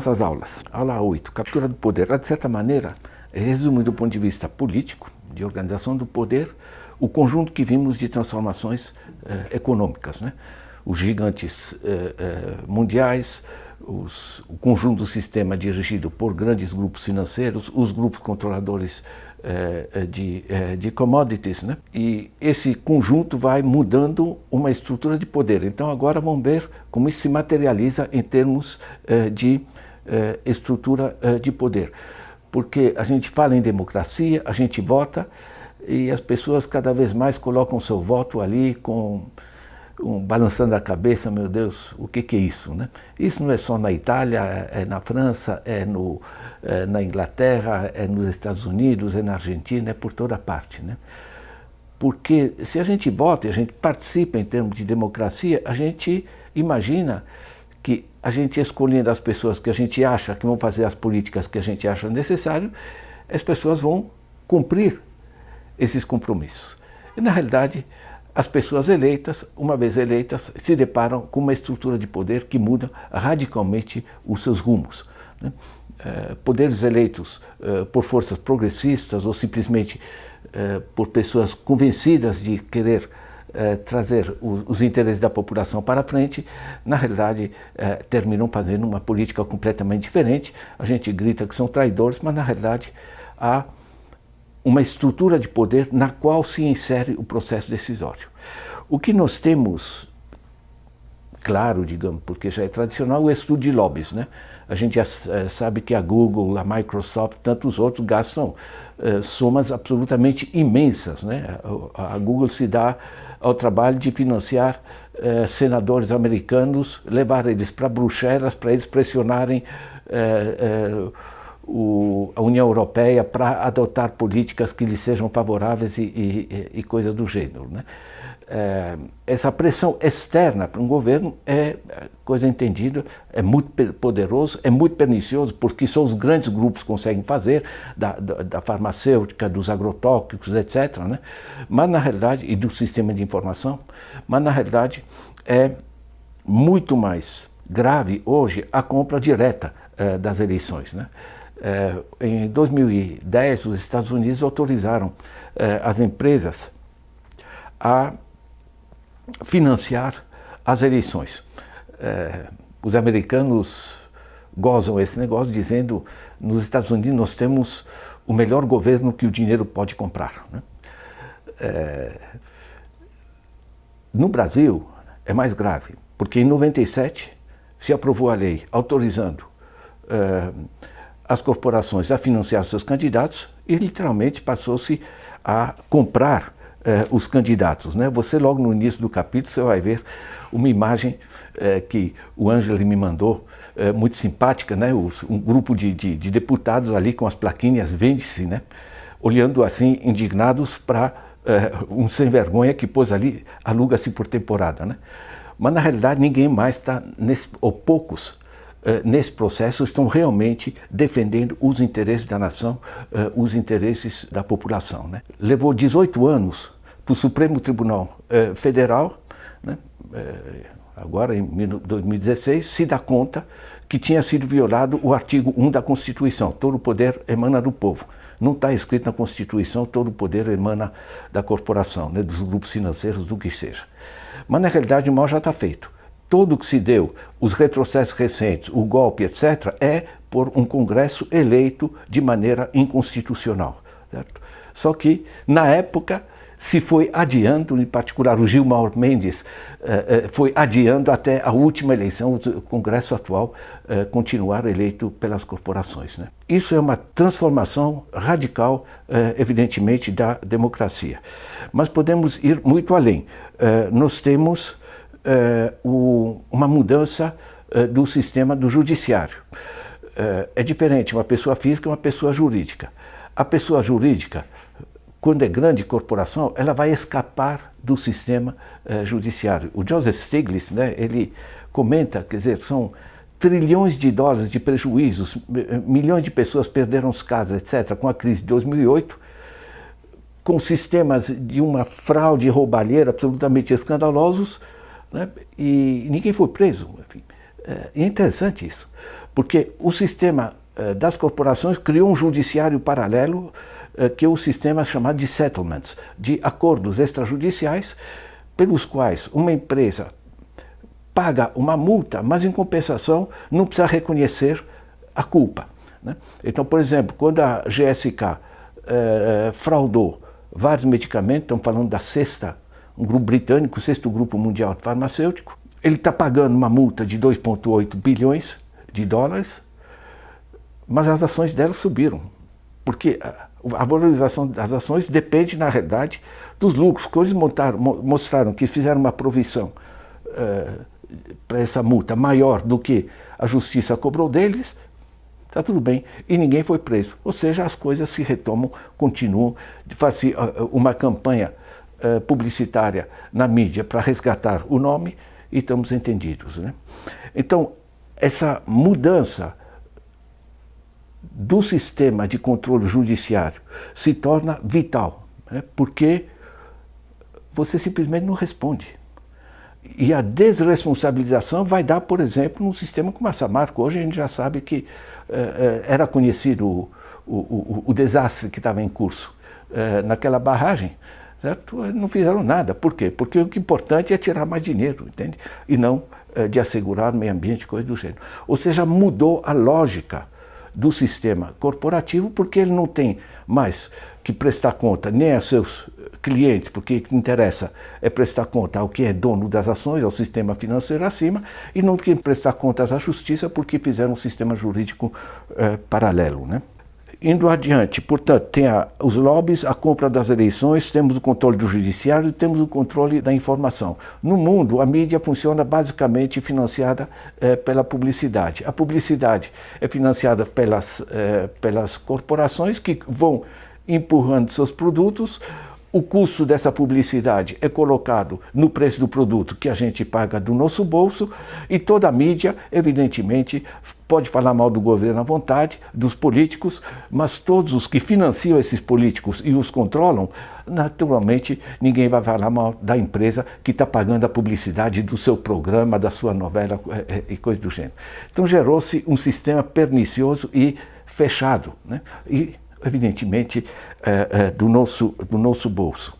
Nossas aulas, aula 8, captura do poder. Ela, de certa maneira, resume do ponto de vista político, de organização do poder, o conjunto que vimos de transformações eh, econômicas. Né? Os gigantes eh, eh, mundiais, os, o conjunto do sistema dirigido por grandes grupos financeiros, os grupos controladores eh, de, eh, de commodities. Né? E esse conjunto vai mudando uma estrutura de poder. Então agora vamos ver como isso se materializa em termos eh, de estrutura de poder. Porque a gente fala em democracia, a gente vota e as pessoas cada vez mais colocam seu voto ali com um, balançando a cabeça, meu Deus, o que, que é isso? Né? Isso não é só na Itália, é, é na França, é, no, é, na Inglaterra, é nos Estados Unidos, é na Argentina, é por toda parte. Né? Porque se a gente vota e a gente participa em termos de democracia, a gente imagina que a gente escolhendo as pessoas que a gente acha que vão fazer as políticas que a gente acha necessário, as pessoas vão cumprir esses compromissos. E, na realidade, as pessoas eleitas, uma vez eleitas, se deparam com uma estrutura de poder que muda radicalmente os seus rumos. Né? Eh, poderes eleitos eh, por forças progressistas ou simplesmente eh, por pessoas convencidas de querer trazer os, interesses da população para frente, na realidade terminam fazendo uma política completamente diferente. A gente grita que são traidores, mas na realidade há uma estrutura de poder na qual se insere o processo decisório. O que nós temos, claro, digamos, porque já é tradicional, o estudo de lobbies. Né? A gente já é, sabe que a Google, a Microsoft, tantos outros gastam é, somas absolutamente imensas. Né? A, Google se dá ao trabalho de financiar é, senadores americanos, levar eles para Bruxelas, para eles pressionarem o, a União Europeia para adotar políticas que lhe sejam favoráveis e, e, e coisa do gênero. Né? É, essa pressão externa para um governo é coisa entendida, é muito poderoso, é muito pernicioso, porque só os grandes grupos conseguem fazer, da, da, da farmacêutica, dos agrotóxicos, etc. Né? Mas na realidade, e do sistema de informação, mas na realidade é muito mais grave hoje a compra direta é, das eleições. Né? É, em 2010, os Estados Unidos autorizaram é, as empresas a financiar as eleições. É, os americanos gozam esse negócio dizendo nos Estados Unidos nós temos o melhor governo que o dinheiro pode comprar. Né? É, no Brasil é mais grave, porque em 97 se aprovou a lei autorizando é, as corporações a financiar seus candidatos e literalmente passou-se a comprar eh, os candidatos. Né? Você logo no início do capítulo você vai ver uma imagem eh, que o Ângelo me mandou, eh, muito simpática, né? um grupo de, de, de, deputados ali com as plaquinhas vende-se, né? olhando assim indignados para um sem vergonha que pôs ali, aluga-se por temporada. Né? Mas na realidade ninguém mais está, ou poucos, eh, nesse processo estão realmente defendendo os interesses da nação, eh, os interesses da população. Né? Levou 18 anos para o Supremo Tribunal eh, Federal, né? agora em 2016, se dar conta que tinha sido violado o artigo 1 da Constituição, todo o poder emana do povo. Não está escrito na Constituição, todo o poder emana da corporação, né, dos grupos financeiros, do que seja. Mas na realidade o mal já está feito tudo que se deu, os retrocessos recentes, o golpe, etc., é por um Congresso eleito de maneira inconstitucional. Certo? Só que, na época, se foi adiando, em particular o Gilmar Mendes eh, eh, foi adiando até a última eleição, o Congresso atual eh, continuar eleito pelas corporações. Né? Isso é uma transformação radical, evidentemente, da democracia. Mas podemos ir muito além. Nós temos é, o, uma mudança é, do sistema do judiciário. É, é diferente uma pessoa física e uma pessoa jurídica. A pessoa jurídica, quando é grande corporação, ela vai escapar do sistema judiciário. O Joseph Stiglitz, né, ele comenta, quer dizer, são trilhões de dólares de prejuízos, milhões de pessoas perderam as casas, etc., com a crise de 2008, com sistemas de uma fraude roubalheira absolutamente escandalosos, né? e ninguém foi preso. Enfim. É interessante isso, porque o sistema das corporações criou um judiciário paralelo que é o sistema chamado de settlements, de acordos extrajudiciais, pelos quais uma empresa paga uma multa, mas em compensação não precisa reconhecer a culpa. Né? Então, por exemplo, quando a GSK eh, fraudou vários medicamentos, estamos falando da sexta, um grupo britânico, o sexto grupo mundial farmacêutico, ele está pagando uma multa de 2,8 bilhões de dólares, mas as ações dela subiram, porque a valorização das ações depende, na realidade, dos lucros. Quando eles montaram, mostraram que fizeram uma provisão uh, para essa multa maior do que a justiça cobrou deles, está tudo bem, e ninguém foi preso. Ou seja, as coisas se retomam, continuam, faz uma campanha uh, publicitária na mídia para resgatar o nome e estamos entendidos. Né? Então, essa mudança do sistema de controle judiciário se torna vital, né? porque você simplesmente não responde. E a desresponsabilização vai dar, por exemplo, num sistema como a Samarco. Hoje a gente já sabe que eh, era conhecido o, o, o, o desastre que estava em curso eh, naquela barragem. Certo? Não fizeram nada. Por quê? Porque o que é importante é tirar mais dinheiro, entende? E não eh, de assegurar meio ambiente, coisa do gênero. Ou seja, mudou a lógica do sistema corporativo, porque ele não tem mais que prestar conta nem a seus clientes, porque o que interessa é prestar conta ao que é dono das ações, ao sistema financeiro acima, e não tem que prestar contas à justiça porque fizeram um sistema jurídico eh, paralelo. Né? Indo adiante, portanto, tem a, os lobbies, a compra das eleições, temos o controle do judiciário e temos o controle da informação. No mundo, a mídia funciona basicamente financiada eh, pela publicidade. A publicidade é financiada pelas, eh, pelas corporações que vão empurrando seus produtos o custo dessa publicidade é colocado no preço do produto que a gente paga do nosso bolso e toda a mídia, evidentemente, pode falar mal do governo à vontade, dos políticos, mas todos os que financiam esses políticos e os controlam, naturalmente ninguém vai falar mal da empresa que está pagando a publicidade do seu programa, da sua novela é, é, e coisa do gênero. Então gerou-se um sistema pernicioso e fechado. Né? E evidentemente, eh, eh, do, nosso, do nosso bolso.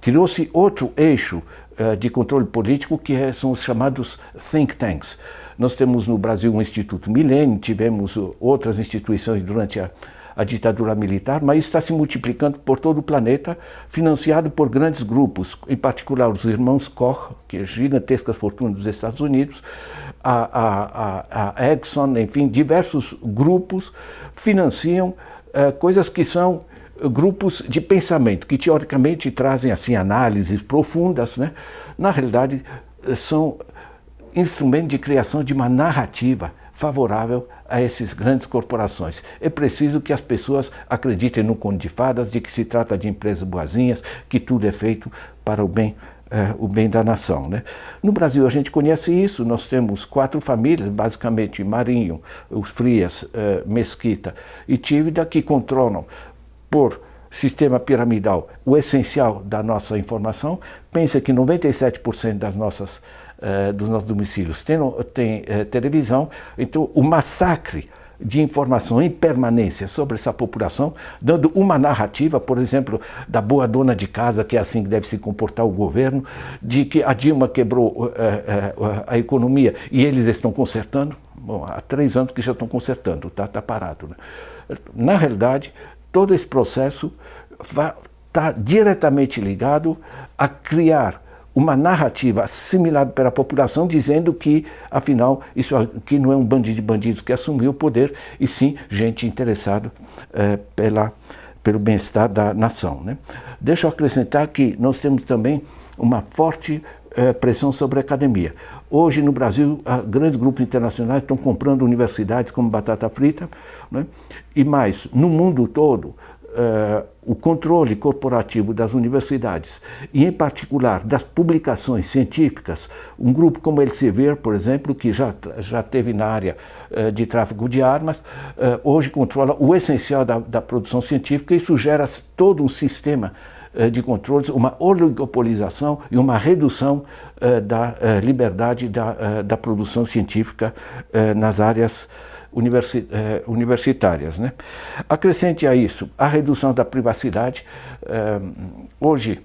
Criou-se outro eixo eh, de controle político que é, são os chamados think tanks. Nós temos no Brasil um Instituto Milênio, tivemos outras instituições durante a, a ditadura militar, mas está se multiplicando por todo o planeta, financiado por grandes grupos, em particular os irmãos Koch, que é gigantescas fortunas dos Estados Unidos, a, a, a Exxon, enfim, diversos grupos financiam uh, coisas que são grupos de pensamento, que teoricamente trazem assim análises profundas, né? na realidade são instrumentos de criação de uma narrativa favorável a essas grandes corporações. É preciso que as pessoas acreditem no conto de fadas, de que se trata de empresas boazinhas, que tudo é feito para o bem é, o bem da nação. Né? No Brasil a gente conhece isso, nós temos quatro famílias, basicamente Marinho, os Frias, é, Mesquita e Tívida, que controlam por sistema piramidal o essencial da nossa informação. Pensa que 97% das nossas, é, dos nossos domicílios tem, tem é, televisão, então o massacre de informação em permanência sobre essa população, dando uma narrativa, por exemplo, da boa dona de casa, que é assim que deve se comportar o governo, de que a Dilma quebrou é, é, a economia e eles estão consertando. Bom, há três anos que já estão consertando, está tá parado. Né? Na realidade, todo esse processo está diretamente ligado a criar uma narrativa assimilada pela população dizendo que, afinal, isso aqui não é um bandido de bandidos que assumiu o poder, e sim gente interessada é, pela, pelo bem-estar da nação. Né? Deixa eu acrescentar que nós temos também uma forte é, pressão sobre a academia. Hoje, no Brasil, grandes grupos internacionais estão comprando universidades como batata frita, né? e mais, no mundo todo, uh, o controle corporativo das universidades e, em particular, das publicações científicas, um grupo como Elsevier, por exemplo, que já, já teve na área uh, de tráfico de armas, uh, hoje controla o essencial da, da produção científica. E isso gera todo um sistema de controles, uma oligopolização e uma redução da liberdade da, da produção científica nas áreas universi universitárias. Né? Acrescente a isso a redução da privacidade. Hoje,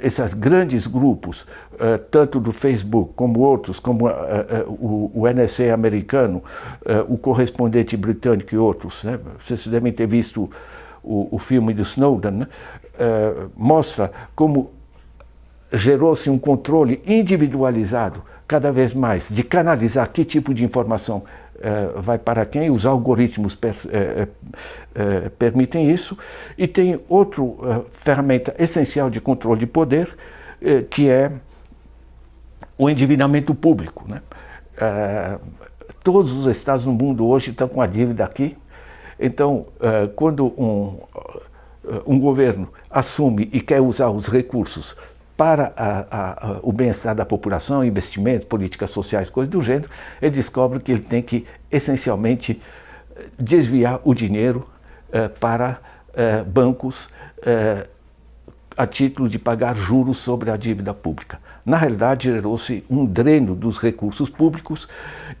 esses grandes grupos, uh, tanto do Facebook como outros, como o, o, NSA americano, o correspondente britânico e outros, né? vocês devem ter visto o, filme do Snowden, né? mostra como gerou-se um controle individualizado cada vez mais de canalizar que tipo de informação uh, vai para quem, os algoritmos per, uh, uh, permitem isso, e tem outra ferramenta essencial de controle de poder, que é o endividamento público. Né? todos os estados no mundo hoje estão com a dívida aqui, então quando um, um governo assume e quer usar os recursos para a, a, o bem-estar da população, investimentos, políticas sociais, coisas do gênero, ele descobre que ele tem que, essencialmente, desviar o dinheiro eh, para eh, bancos eh, a título de pagar juros sobre a dívida pública. Na realidade, gerou-se um dreno dos recursos públicos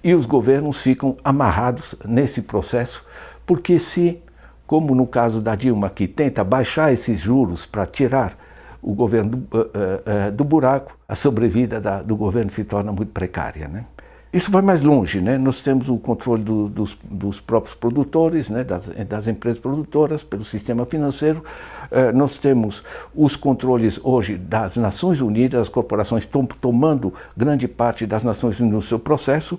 e os governos ficam amarrados nesse processo, porque se, como no caso da Dilma, que tenta baixar esses juros para tirar o governo do, uh, uh, do buraco, a sobrevida da, do governo se torna muito precária. Né? Isso vai mais longe, né? nós temos o controle do, dos, dos, próprios produtores, né? das, das, empresas produtoras, pelo sistema financeiro, uh, nós temos os controles hoje das Nações Unidas, as corporações estão tomando grande parte das Nações Unidas no seu processo.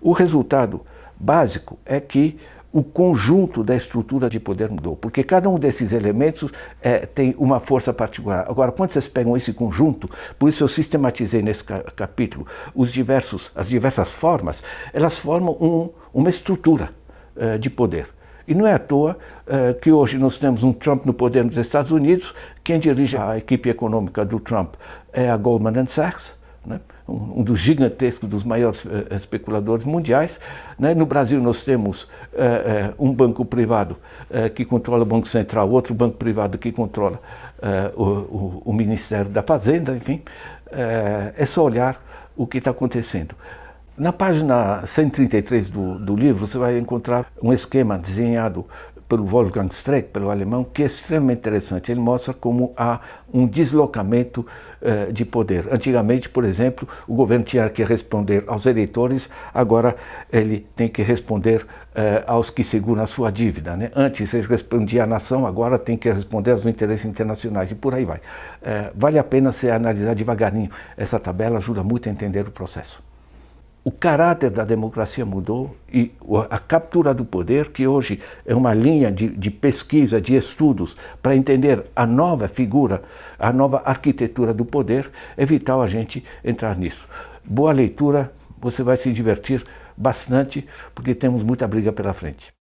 O resultado básico é que o conjunto da estrutura de poder mudou, porque cada um desses elementos é, tem uma força particular. Agora, quando vocês pegam esse conjunto, por isso eu sistematizei nesse capítulo os diversos, as diversas formas, elas formam um, uma estrutura uh, de poder. E não é à toa uh, que hoje nós temos um Trump no poder nos Estados Unidos, quem dirige a equipe econômica do Trump é a Goldman Sachs, né? um, um, dos gigantescos, dos maiores uh, especuladores mundiais. Né? No Brasil nós temos uh, um banco privado que controla o Banco Central, outro banco privado que controla o, o, o, Ministério da Fazenda, enfim. é só olhar o que está acontecendo. Na página 133 do, do livro, você vai encontrar um esquema desenhado pelo Wolfgang Streeck, pelo alemão, que é extremamente interessante. Ele mostra como há um deslocamento uh, de poder. Antigamente, por exemplo, o governo tinha que responder aos eleitores, agora ele tem que responder uh, aos que seguram a sua dívida. Né? Antes ele respondia à nação, agora tem que responder aos interesses internacionais e por aí vai. Uh, vale a pena você analisar devagarinho essa tabela, ajuda muito a entender o processo o caráter da democracia mudou e a captura do poder, que hoje é uma linha de, de pesquisa, de estudos, para entender a nova figura, a nova arquitetura do poder, é vital a gente entrar nisso. Boa leitura, você vai se divertir bastante, porque temos muita briga pela frente.